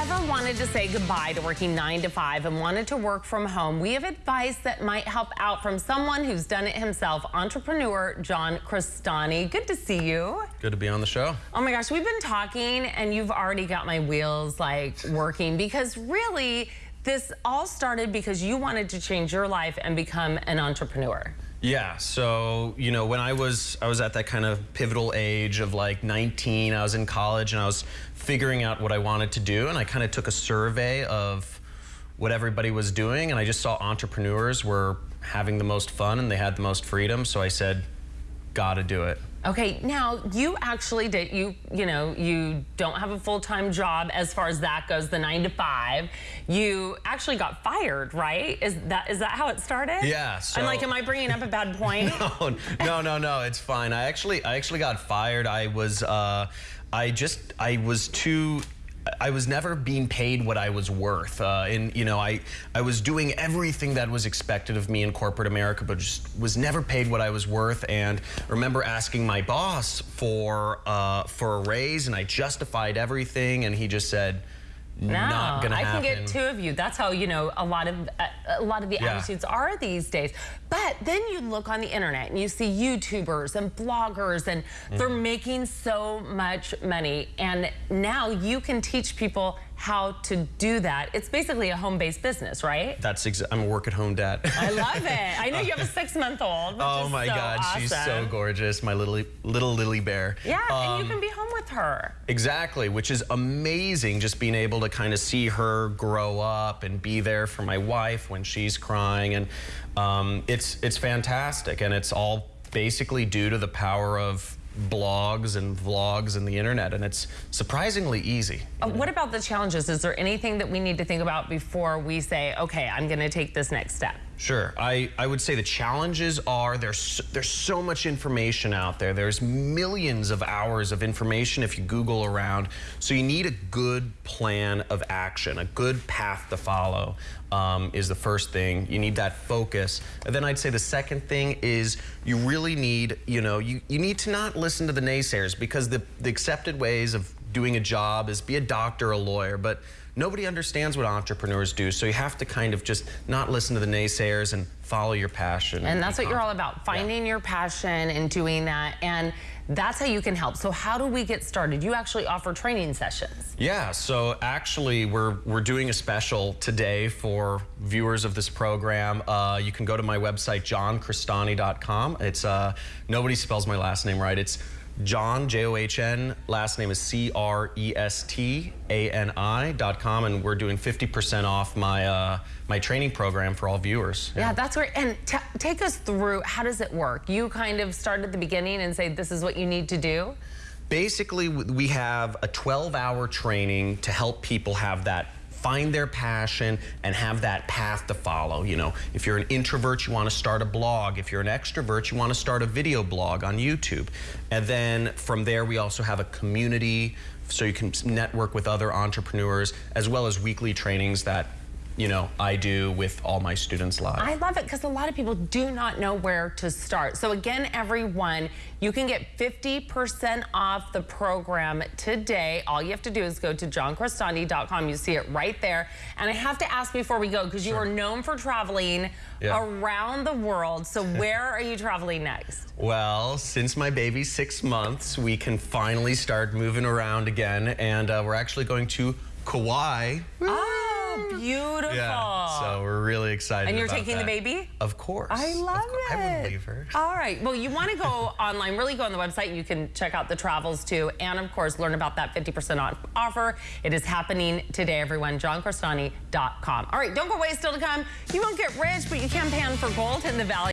ever wanted to say goodbye to working nine to five and wanted to work from home, we have advice that might help out from someone who's done it himself, entrepreneur John Crestani. Good to see you. Good to be on the show. Oh my gosh, we've been talking and you've already got my wheels like working because really this all started because you wanted to change your life and become an entrepreneur. Yeah, so you know, when I was I was at that kind of pivotal age of like 19, I was in college and I was figuring out what I wanted to do and I kind of took a survey of what everybody was doing and I just saw entrepreneurs were having the most fun and they had the most freedom, so I said, got to do it. Okay, now you actually did, you, you know, you don't have a full-time job as far as that goes, the nine to five. You actually got fired, right? Is that is that how it started? Yeah. So, I'm like, am I bringing up a bad point? no, no, no, no, it's fine. I actually, I actually got fired. I was, uh, I just, I was too I was never being paid what I was worth. Uh, and, you know, I, I was doing everything that was expected of me in corporate America, but just was never paid what I was worth. And I remember asking my boss for, uh, for a raise, and I justified everything, and he just said, no, not gonna I happen. can get two of you. That's how you know a lot of uh, a lot of the yeah. attitudes are these days. But then you look on the internet and you see YouTubers and bloggers and mm. they're making so much money. And now you can teach people how to do that. It's basically a home-based business, right? That's exa I'm a work-at-home dad. I love it. I know you have a six-month-old. Oh my so God, awesome. she's so gorgeous, my little little lily bear. Yeah, um, and you um, can be home with her. Exactly, which is amazing. Just being able to kind of see her grow up and be there for my wife when she's crying, and um, it's it's fantastic, and it's all basically due to the power of blogs and vlogs and the internet and it's surprisingly easy. Uh, what about the challenges? Is there anything that we need to think about before we say, okay, I'm going to take this next step? Sure. I, I would say the challenges are there's, there's so much information out there. There's millions of hours of information if you Google around. So you need a good plan of action, a good path to follow um, is the first thing. You need that focus. And then I'd say the second thing is you really need, you know, you, you need to not listen to the naysayers because the, the accepted ways of doing a job is be a doctor, a lawyer, but nobody understands what entrepreneurs do. So you have to kind of just not listen to the naysayers and follow your passion. And, that's what you're all about, finding yeah. your passion and doing that. And that's how you can help. So how do we get started? You actually offer training sessions. Yeah, so actually we're, we're doing a special today for viewers of this program. Uh, you can go to my website, johncrestani.com. It's, uh, nobody spells my last name right. It's John, J-O-H-N, last name is C-R-E-S-T-A-N-I dot com, and we're doing 50% off my, uh, my training program for all viewers. Yeah, yeah that's great. And take us through, how does it work? You kind of start at the beginning and say, this is what you need to do? Basically, we have a 12-hour training to help people have that find their passion and have that path to follow. You know, if you're an introvert, you want to start a blog. If you're an extrovert, you want to start a video blog on YouTube. And then from there, we also have a community so you can network with other entrepreneurs as well as weekly trainings that you know, I do with all my students live. I love it because a lot of people do not know where to start. So again, everyone, you can get 50% off the program today. All you have to do is go to johncrestani.com. You see it right there. And I have to ask before we go, because you sure. are known for traveling yeah. around the world. So where are you traveling next? Well, since my baby's six months, we can finally start moving around again. And uh, we're actually going to Kauai. Beautiful. Yeah, so we're really excited And you're taking that. the baby? Of course. I love course. it. I wouldn't leave her. All right. Well, you want to go online, really go on the website. You can check out the travels too. And of course, learn about that 50% off offer. It is happening today, everyone. JohnCrestani.com. All right, don't go away. Still to come. You won't get rich, but you can pan for gold in the Valley.